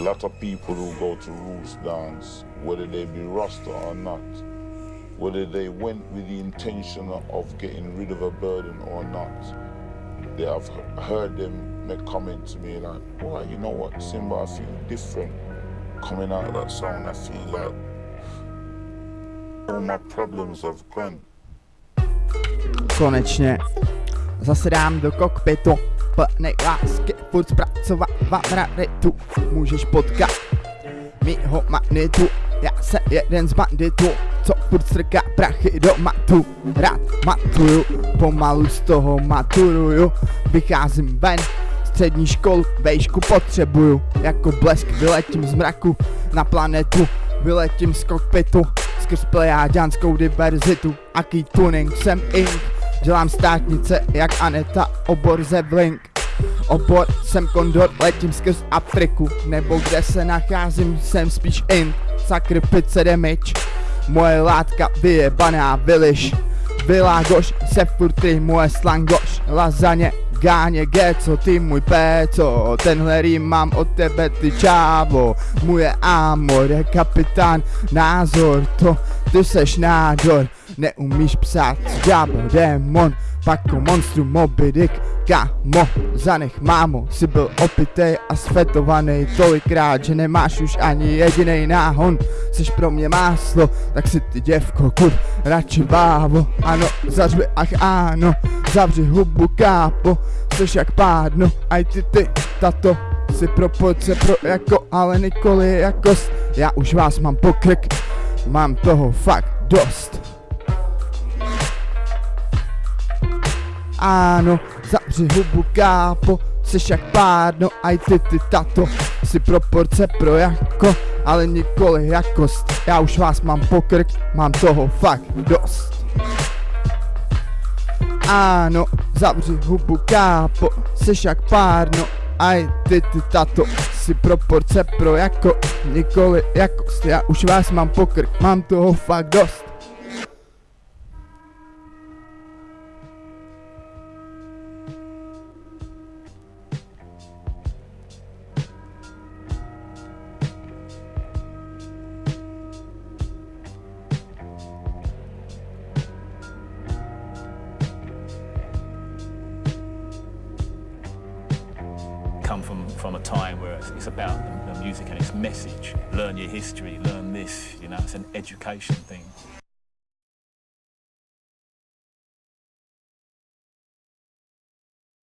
lot of people who go to roots dance, whether they be Rasta or not, whether they went with the intention of getting rid of a burden or not, they have heard them make comments to me like, "Why, you know what, Simba, I feel different coming out of that song. I feel like all my problems have gone." Konečně zase dám do kokpitu plnej lásky, furt zpracovávat raritu Můžeš potkat mýho magnetu. Já se jeden z banditů, co furt strká prachy do matu. Rád matuju, pomalu z toho maturuju. Vycházím ven, střední školu, vejšku potřebuju. Jako blesk vyletím z mraku na planetu. Vyletím z kokpitu, skrz plejáďanskou diverzitu. Aký tuning jsem ink Dělám státnice jak Aneta, obor Zevlink Obor jsem kondor, letím skrz Afriku Nebo kde se nacházím, jsem spíš in Sakr pice damage. Moje látka vyjebaná vyliš Világoš se furt moje slangoš Lazaně, gáně, co ty můj péco. Tenhle rým mám od tebe ty čávo. Moje amor je kapitán Názor to, ty seš nádor Neumíš psát, ďábel, démon. Pako monstrum Moby Dick Kámo, zanech mámo, si byl opitej a svetovaný tolikrát, že nemáš už ani jediný náhon. Seš pro mě máslo, tak si ty děvko, kur, radši bávo Ano, zařvi, ach ano, zavři hubu kápo. Seš jak pádno, aj ty ty, tato. Si proporce pro jako, ale nikoli jakost Já už vás mám pokrk, mám toho fakt dost Ano, zavři hubu kápo, Seš jak pádno, aj ty ty tato. Si proporce pro jako, ale nikoli jakost Já už vás mám pokrk, mám toho fakt dost. Ano, zavři hubu kápo, Seš jak párno, aj ty ty tato. Si proporce pro jako, nikoli jakost Já už vás mám pokrk, mám toho fakt dost come from, from a time where it's, it's about the, the music and its message. Learn your history, learn this, you know, it's an education thing.